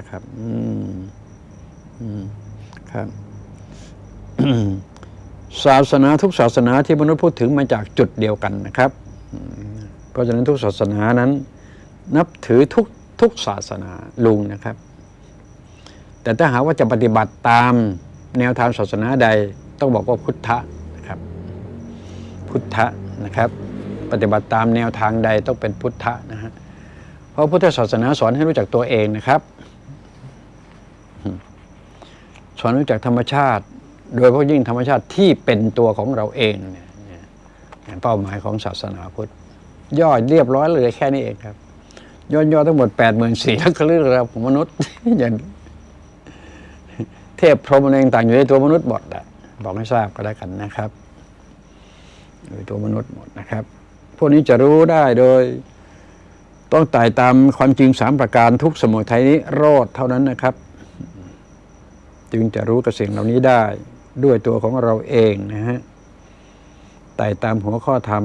นะครับ อืม อืม ครับ ศาสนาทุกศาสนาที่มนุษย์พูดถึงมาจากจุดเดียวกันนะครับ เพราะฉะนั้นทุกศาสนานั้น นับถือทุกทุกศาสนาลุงนะครับ แต่ถ้าหากว่าจะปฏิบัติตามแนวทางศาสนาใด ต้องบอกว่าพุทธะนะครับ พุทธะนะครับ ปฏิบัติตามแนวทางใดต้องเป็นพุทธะนะฮะเพราะพุทธศาสนาสอนให้รู้จักตัวเองนะครับ สอนรู้จักธรรมชาติ โดยเฉพาะยิ่งธรรมชาติที่เป็นตัวของเราเองเนี่ยเป้าหมายของศาสนาพุทธย่อเรียบร้อยเลยแค่นี้เองครับย่อๆทั้งหมดแปดหมื่นสี่ลักษณะเราของมนุษย์อย่างเทพพรหมอะไรต่างอยู่ในตัวมนุษย์หมดอะบอกให้ทราบก็แล้วกันนะครับอยู่ในตัวมนุษย์หมดนะครับ พวกนี้จะรู้ได้โดยต้องไต่ตามความจริงสามประการทุกสมุทัยนี้รอดเท่านั้นนะครับ จึงจะรู้กับสิ่งเหล่านี้ได้ด้วยตัวของเราเองนะฮะไต่ตามหัวข้อธรรม